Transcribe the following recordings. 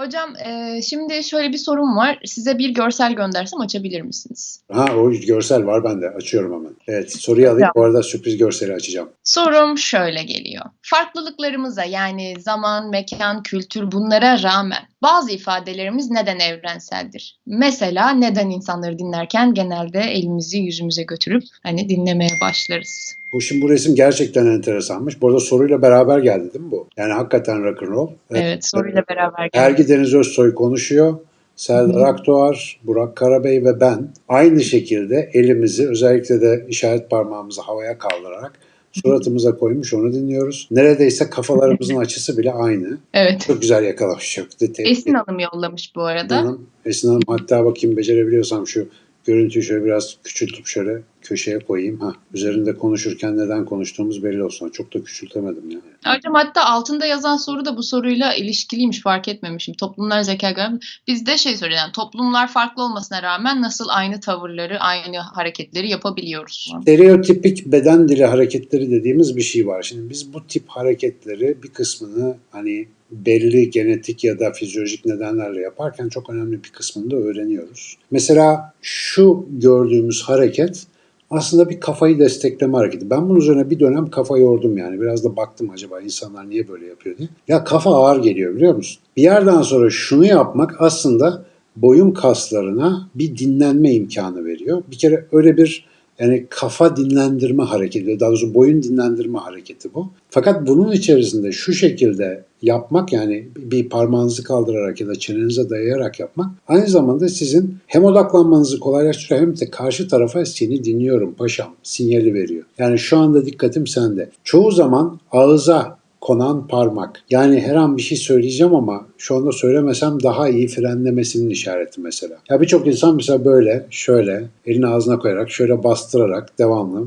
Hocam e, şimdi şöyle bir sorum var. Size bir görsel göndersem açabilir misiniz? Ha o görsel var bende. Açıyorum hemen. Evet soruyu alayım. Bu arada sürpriz görseli açacağım. Sorum şöyle geliyor. Farklılıklarımıza yani zaman, mekan, kültür bunlara rağmen bazı ifadelerimiz neden evrenseldir? Mesela neden insanları dinlerken genelde elimizi yüzümüze götürüp hani dinlemeye başlarız? Bu şimdi bu resim gerçekten enteresanmış. Bu arada soruyla beraber geldi değil mi bu? Yani hakikaten rock'n'roll. Evet, soruyla beraber geldi. Ergi Deniz Özsoy konuşuyor. Serdar. Akdoğar, Burak Karabey ve ben aynı şekilde elimizi özellikle de işaret parmağımızı havaya kaldırarak suratımıza koymuş onu dinliyoruz. Neredeyse kafalarımızın açısı bile aynı. Evet. Çok güzel yakalamış. Çok detaylı. Esin Hanım yollamış bu arada. Hanım. Esin Hanım hatta bakayım becerebiliyorsam şu görüntüyü şöyle biraz küçültüp şöyle köşeye koyayım. Ha, üzerinde konuşurken neden konuştuğumuz belli olsun. Çok da küçültemedim yani. Hocam hatta altında yazan soru da bu soruyla ilişkiliymiş fark etmemişim. Toplumlar zeka göre biz de şey söylüyor yani toplumlar farklı olmasına rağmen nasıl aynı tavırları, aynı hareketleri yapabiliyoruz? Stereotipik beden dili hareketleri dediğimiz bir şey var. Şimdi biz bu tip hareketleri bir kısmını hani belli genetik ya da fizyolojik nedenlerle yaparken çok önemli bir kısmını da öğreniyoruz. Mesela şu gördüğümüz hareket aslında bir kafayı destekleme hareketi. Ben bunun üzerine bir dönem kafa yordum yani. Biraz da baktım acaba insanlar niye böyle yapıyor diye. Ya kafa ağır geliyor biliyor musun? Bir yerden sonra şunu yapmak aslında boyun kaslarına bir dinlenme imkanı veriyor. Bir kere öyle bir yani kafa dinlendirme hareketi, daha doğrusu boyun dinlendirme hareketi bu. Fakat bunun içerisinde şu şekilde yapmak yani bir parmağınızı kaldırarak ya da çenenize dayayarak yapmak aynı zamanda sizin hem odaklanmanızı kolaylaştırıyor hem de karşı tarafa seni dinliyorum paşam sinyali veriyor. Yani şu anda dikkatim sende. Çoğu zaman ağıza konan parmak. Yani her an bir şey söyleyeceğim ama şu anda söylemesem daha iyi frenlemesinin işareti mesela. Ya birçok insan mesela böyle, şöyle, elini ağzına koyarak, şöyle bastırarak devamlı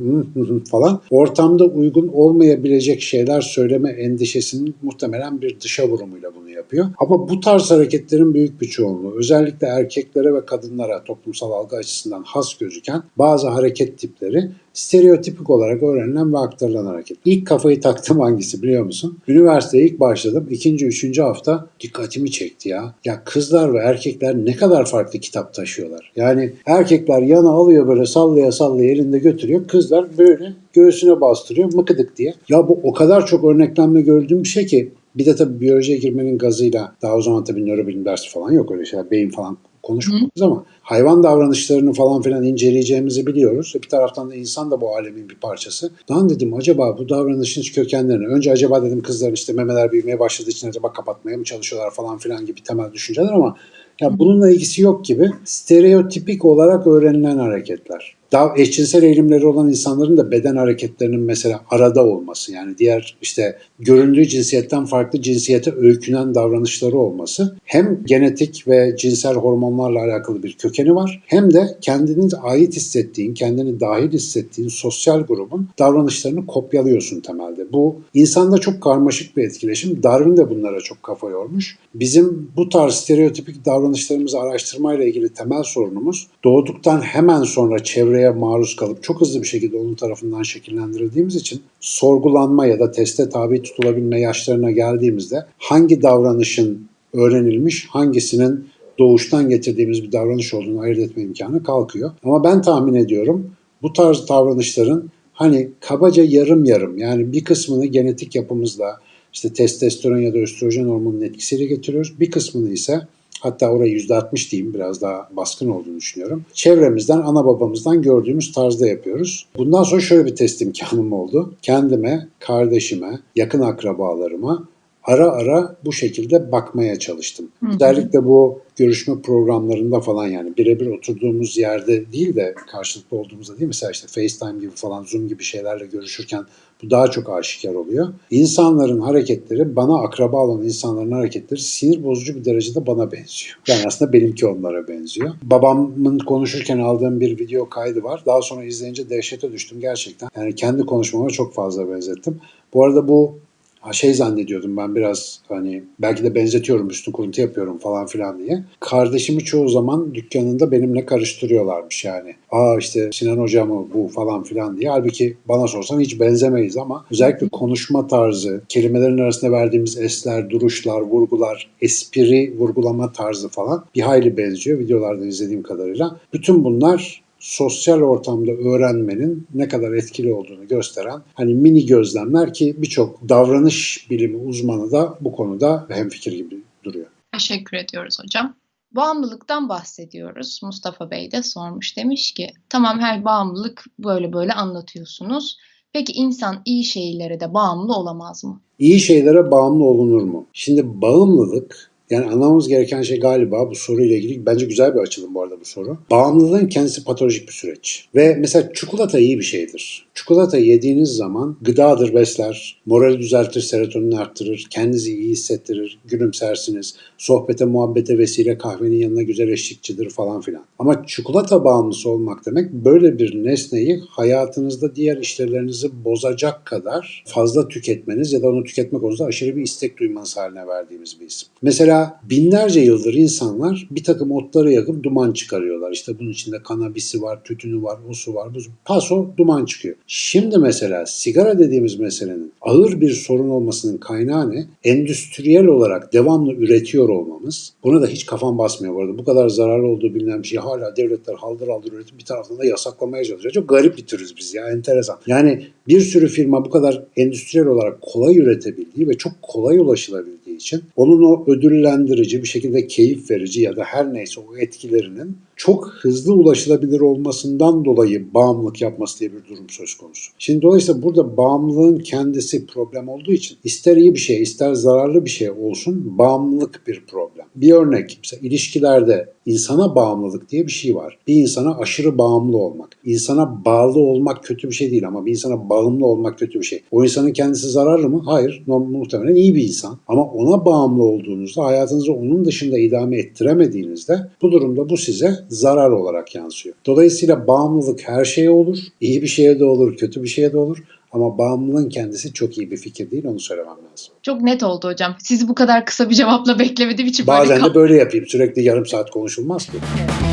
falan ortamda uygun olmayabilecek şeyler söyleme endişesinin muhtemelen bir dışa vurumuyla bunu yapıyor. Ama bu tarz hareketlerin büyük bir çoğunluğu özellikle erkeklere ve kadınlara toplumsal algı açısından has gözüken bazı hareket tipleri stereotipik olarak öğrenilen ve aktarılan hareket. İlk kafayı taktım hangisi biliyor musun? Üniversiteye ilk başladım. ikinci, üçüncü hafta dikkatimi çekti ya. Ya kızlar ve erkekler ne kadar farklı kitap taşıyorlar. Yani erkekler yana alıyor böyle sallaya sallaya elinde götürüyor. Kızlar böyle göğsüne bastırıyor mıkıdık diye. Ya bu o kadar çok örneklemle gördüğüm bir şey ki bir de tabii biyolojiye girmenin gazıyla daha o zaman tabii nörobilim dersi falan yok öyle şeyler. Beyin falan konuşmuyoruz ama hayvan davranışlarını falan filan inceleyeceğimizi biliyoruz. Bir taraftan da insan da bu alemin bir parçası. Lan dedim acaba bu davranışın kökenlerini önce acaba dedim kızların işte memeler büyümeye başladığı için acaba kapatmaya mı çalışıyorlar falan filan gibi temel düşünceler ama ya bununla ilgisi yok gibi stereotipik olarak öğrenilen hareketler. Daha eşcinsel eğilimleri olan insanların da beden hareketlerinin mesela arada olması yani diğer işte göründüğü cinsiyetten farklı cinsiyete öykünen davranışları olması hem genetik ve cinsel hormonlarla alakalı bir kökeni var hem de kendini ait hissettiğin, kendini dahil hissettiğin sosyal grubun davranışlarını kopyalıyorsun temelde. Bu insanda çok karmaşık bir etkileşim. Darwin de bunlara çok kafa yormuş. Bizim bu tarz stereotipik davranışlarımızı araştırmayla ilgili temel sorunumuz doğduktan hemen sonra çevreye maruz kalıp çok hızlı bir şekilde onun tarafından şekillendirildiğimiz için sorgulanma ya da teste tabi tutulabilme yaşlarına geldiğimizde hangi davranışın öğrenilmiş, hangisinin doğuştan getirdiğimiz bir davranış olduğunu ayırt etme imkanı kalkıyor. Ama ben tahmin ediyorum bu tarz davranışların hani kabaca yarım yarım yani bir kısmını genetik yapımızla işte testosteron ya da östrojen hormonunun etkisiyle getiriyoruz. Bir kısmını ise hatta orayı %60 diyeyim biraz daha baskın olduğunu düşünüyorum. Çevremizden, ana babamızdan gördüğümüz tarzda yapıyoruz. Bundan sonra şöyle bir test imkanım oldu. Kendime, kardeşime, yakın akrabalarıma ara ara bu şekilde bakmaya çalıştım. Hı hı. Özellikle bu görüşme programlarında falan yani birebir oturduğumuz yerde değil de karşılıklı olduğumuzda değil mesela işte FaceTime gibi falan Zoom gibi şeylerle görüşürken bu daha çok aşikar oluyor. İnsanların hareketleri bana akraba olan insanların hareketleri sinir bozucu bir derecede bana benziyor. Yani aslında benimki onlara benziyor. Babamın konuşurken aldığım bir video kaydı var. Daha sonra izleyince dehşete düştüm gerçekten. Yani kendi konuşmama çok fazla benzettim. Bu arada bu şey zannediyordum ben biraz hani belki de benzetiyorum üstü kuruntu yapıyorum falan filan diye. Kardeşimi çoğu zaman dükkanında benimle karıştırıyorlarmış yani. Aa işte Sinan Hoca mı bu falan filan diye. Halbuki bana sorsan hiç benzemeyiz ama özellikle konuşma tarzı, kelimelerin arasında verdiğimiz esler, duruşlar, vurgular, espri vurgulama tarzı falan bir hayli benziyor videolardan izlediğim kadarıyla. Bütün bunlar sosyal ortamda öğrenmenin ne kadar etkili olduğunu gösteren hani mini gözlemler ki birçok davranış bilimi uzmanı da bu konuda hemfikir gibi duruyor. Teşekkür ediyoruz hocam. Bağımlılıktan bahsediyoruz. Mustafa Bey de sormuş. Demiş ki tamam her bağımlılık böyle böyle anlatıyorsunuz. Peki insan iyi şeylere de bağımlı olamaz mı? İyi şeylere bağımlı olunur mu? Şimdi bağımlılık yani anlamamız gereken şey galiba bu soruyla ilgili bence güzel bir açılım bu arada bu soru. Bağımlılığın kendisi patolojik bir süreç. Ve mesela çikolata iyi bir şeydir. Çikolata yediğiniz zaman gıdadır, besler, morali düzeltir, serotonini arttırır, kendinizi iyi hissettirir, gülümsersiniz, sohbete, muhabbete vesile kahvenin yanına güzel eşlikçidir falan filan. Ama çikolata bağımlısı olmak demek böyle bir nesneyi hayatınızda diğer işlerinizi bozacak kadar fazla tüketmeniz ya da onu tüketmek konusunda aşırı bir istek duymanız haline verdiğimiz bir isim. Mesela binlerce yıldır insanlar bir takım otları yakıp duman çıkarıyorlar. İşte bunun içinde kanabisi var, tütünü var, osu var, buzu. Paso duman çıkıyor. Şimdi mesela sigara dediğimiz meselenin ağır bir sorun olmasının kaynağı ne? Endüstriyel olarak devamlı üretiyor olmamız. Buna da hiç kafam basmıyor bu arada. Bu kadar zararlı olduğu bilinen bir şey hala devletler haldır haldır üretip bir taraftan da yasaklamaya çalışıyor. Çok garip bir türüz biz ya enteresan. Yani bir sürü firma bu kadar endüstriyel olarak kolay üretebildiği ve çok kolay ulaşılabildiği için onun o ödüllendirici bir şekilde keyif verici ya da her neyse o etkilerinin çok hızlı ulaşılabilir olmasından dolayı bağımlılık yapması diye bir durum söz konusu. Şimdi dolayısıyla burada bağımlılığın kendisi problem olduğu için ister iyi bir şey ister zararlı bir şey olsun bağımlılık bir problem. Bir örnek mesela ilişkilerde insana bağımlılık diye bir şey var. Bir insana aşırı bağımlı olmak. İnsana bağlı olmak kötü bir şey değil ama bir insana bağımlı olmak kötü bir şey. O insanın kendisi zararlı mı? Hayır. Muhtemelen iyi bir insan. Ama ona bağımlı olduğunuzda hayatınızı onun dışında idame ettiremediğinizde bu durumda bu size zarar olarak yansıyor. Dolayısıyla bağımlılık her şeye olur. İyi bir şeye de olur, kötü bir şeye de olur. Ama bağımlılığın kendisi çok iyi bir fikir değil, onu söylemem lazım. Çok net oldu hocam. Sizi bu kadar kısa bir cevapla beklemediğim için Bazen böyle de böyle yapayım. Sürekli yarım saat konuşulmaz ki. Evet.